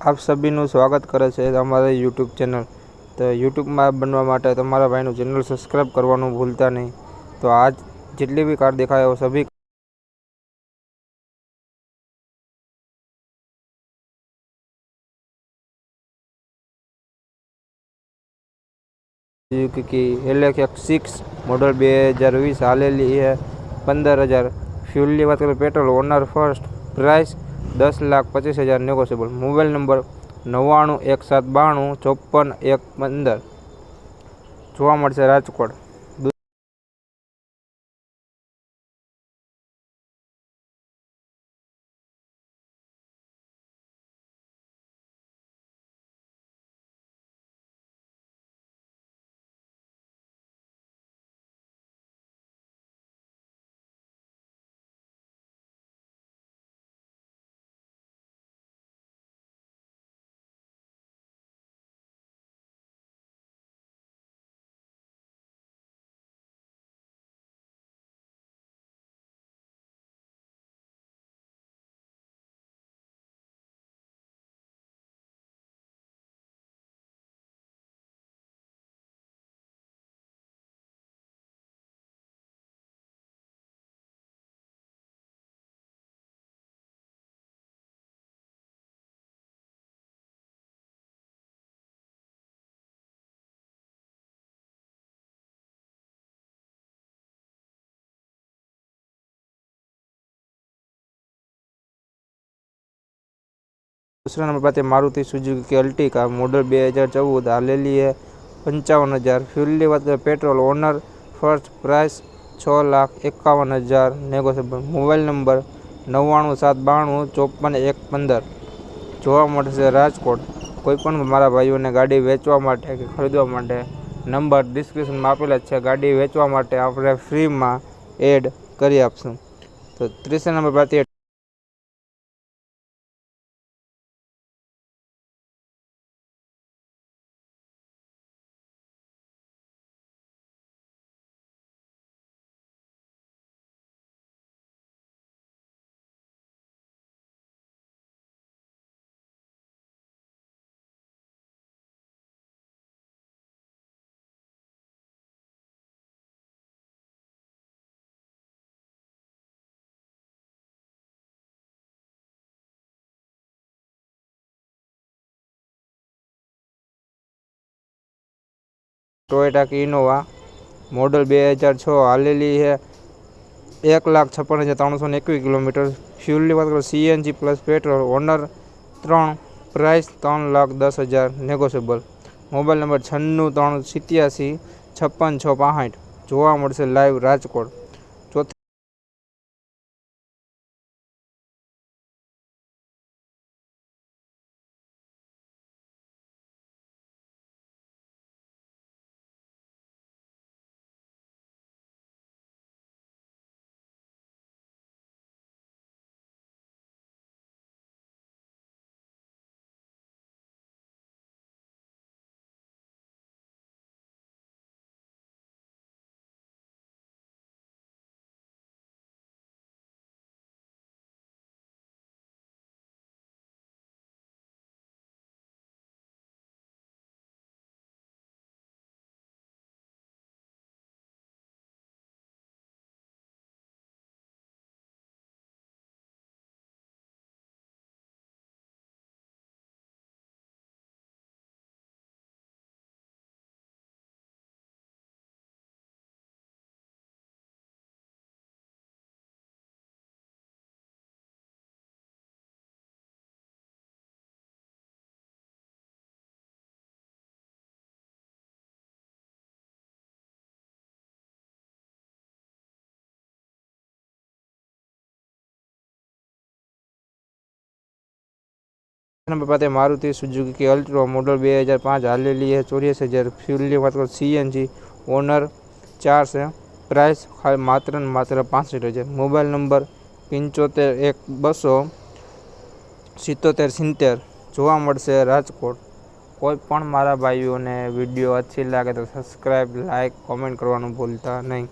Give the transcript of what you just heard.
આપ સભીનું સ્વાગત કરે છે અમારી યુટ્યુબ ચેનલ. તો યુટ્યુબમાં બનવા માટે તમારા ભાઈનું ચેનલ સબસ્ક્રાઈબ કરવાનું ભૂલતા નહીં. તો આજ જેટલી બી કાર દેખાય સભી કે એલ સિક્સ મોડલ બે હજાર વીસ હાલેલી એ પંદર હજાર. ફ્યુલની વાત કરીએ પેટ્રોલ ઓનર ફર્સ્ટ પ્રાઇસ દસ લાખ પચીસ હજાર નેગોશિયેબલ મોબાઈલ નંબર નવ્વાણું એક સાત બાણું, ચોપન, એક પંદર. જોવા મળશે રાજકોટ. दूसरा नंबर पर आती है मारुति सुजुकी की अल्टिका मॉडल बे हज़ार चौदह हालेली है पंचावन हज़ार फ्यूल की बात करें पेट्रोल ओनर फर्स्ट प्राइस छः लाख एकावन हज़ार नेगोशिएबल मोबाइल नंबर નવ્વાણું સાત બાણું ચોપન એક પંદર જોવા મળશે રાજકોટ કોઈપણ મારા ભાઈઓને ગાડી વેચવા માટે કે ખરીદવા માટે નંબર ડિસ્ક્રિપ્શનમાં આપેલા જ છે ગાડી વેચવા માટે આપણે ફ્રીમાં એડ કરી આપશું તો ત્રીસા નંબર પર ટોયોટા કે ઇનોવા મોડલ બે હજાર છ હાલેલી છે. એક લાખ છપ્પન હજાર ત્રણસો ને એકવીસ કિલોમીટર. ફ્યુલની વાત કરો સીએનજી પ્લસ પેટ્રોલ ઓનર ત્રણ પ્રાઇસ ત્રણ લાખ દસ હજાર નેગોશિયેબલ મોબાઈલ નંબર છન્નું ત્રણ સિત્યાસી છપ્પન છ પાંસઠ. જોવા મળશે લાઈવ રાજકોટ. નંબર પાસે મારુતિ સુઝુકી અલ્ટ્રો મોડલ બે હજાર પાંચ હાલેલી છે ચોર્યાસી હજાર ફ્યુલની વાત કરો સીએનજી ઓનર ચાર છે. પ્રાઇસ માત્ર ને માત્ર પાંસઠ હજાર. મોબાઈલ નંબર પંચોતેર એક બસો સિત્તોતેર સિત્તેર. જોવા મળશે રાજકોટ. કોઈ પણ મારા ભાઈઓને વીડિયો અચ્છી લાગે તો સબસ્ક્રાઈબ લાઇક કોમેન્ટ કરવાનું ભૂલતા નહીં.